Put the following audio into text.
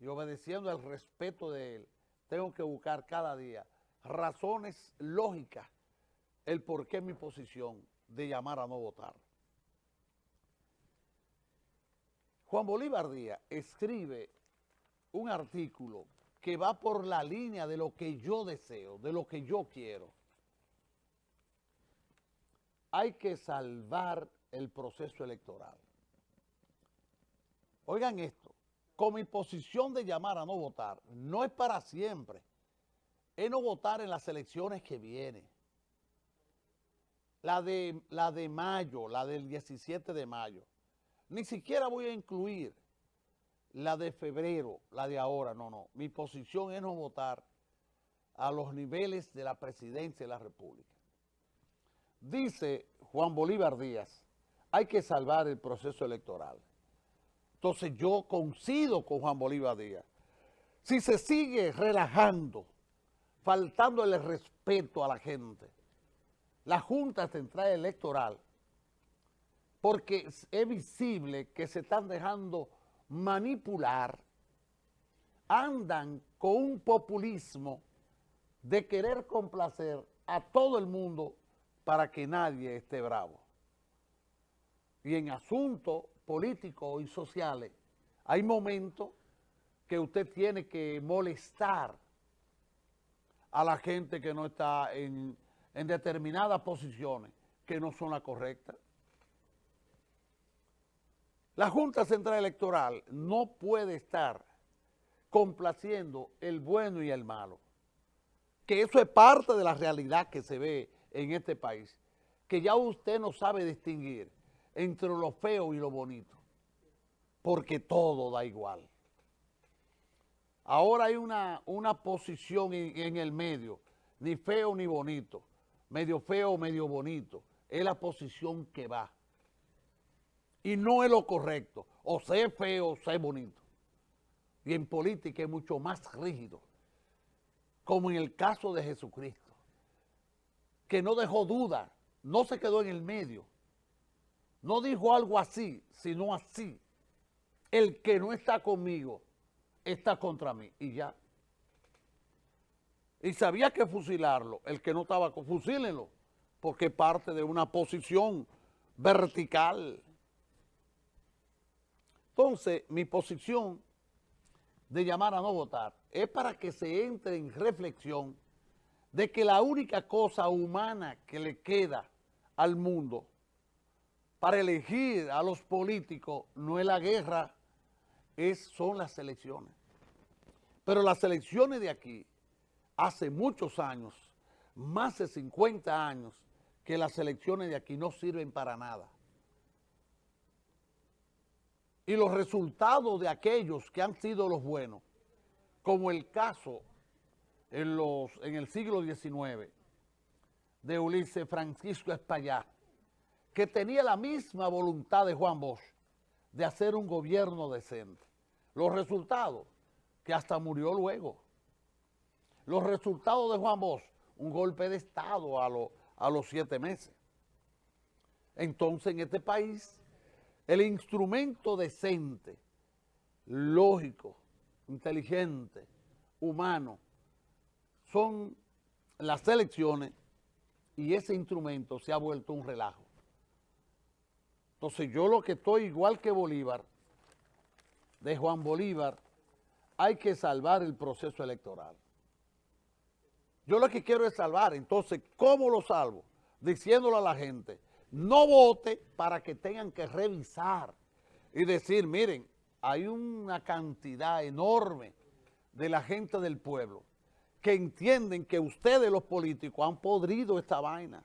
y obedeciendo al respeto de él, tengo que buscar cada día razones lógicas el por qué mi posición de llamar a no votar. Juan Bolívar Díaz escribe un artículo que va por la línea de lo que yo deseo, de lo que yo quiero. Hay que salvar el proceso electoral. Oigan esto, con mi posición de llamar a no votar, no es para siempre, es no votar en las elecciones que vienen. La de, la de mayo, la del 17 de mayo. Ni siquiera voy a incluir la de febrero, la de ahora, no, no. Mi posición es no votar a los niveles de la presidencia de la República. Dice Juan Bolívar Díaz, hay que salvar el proceso electoral. Entonces yo coincido con Juan Bolívar Díaz. Si se sigue relajando, faltando el respeto a la gente, la Junta Central Electoral, porque es visible que se están dejando manipular, andan con un populismo de querer complacer a todo el mundo para que nadie esté bravo. Y en asuntos políticos y sociales hay momentos que usted tiene que molestar a la gente que no está en, en determinadas posiciones que no son las correctas. La Junta Central Electoral no puede estar complaciendo el bueno y el malo, que eso es parte de la realidad que se ve en este país, que ya usted no sabe distinguir entre lo feo y lo bonito, porque todo da igual. Ahora hay una, una posición en, el medio, ni feo ni bonito, medio feo, medio bonito, es la posición que va y no es lo correcto. O sea feo o sea bonito. Y en política es mucho más rígido, como en el caso de Jesucristo, que no dejó duda, no se quedó en el medio, no dijo algo así, sino así. El que no está conmigo está contra mí, y ya. Y sabía que fusilarlo, el que no estaba, fusílenlo, porque parte de una posición vertical, entonces, mi posición de llamar a no votar es para que se entre en reflexión de que la única cosa humana que le queda al mundo para elegir a los políticos no es la guerra, es, son las elecciones. Pero las elecciones de aquí, hace muchos años, más de 50 años, que las elecciones de aquí no sirven para nada y los resultados de aquellos que han sido los buenos, como el caso en, los, en el siglo XIX de Ulises Francisco Espaillá, que tenía la misma voluntad de Juan Bosch de hacer un gobierno decente. Los resultados, que hasta murió luego. Los resultados de Juan Bosch, un golpe de Estado a, a los siete meses. Entonces en este país el instrumento decente, lógico, inteligente, humano, son las elecciones y ese instrumento se ha vuelto un relajo. Entonces yo lo que estoy igual que Bolívar, de Juan Bolívar, hay que salvar el proceso electoral. Yo lo que quiero es salvar, entonces, ¿cómo lo salvo? Diciéndole a la gente, no vote para que tengan que revisar y decir, miren, hay una cantidad enorme de la gente del pueblo que entienden que ustedes los políticos han podrido esta vaina.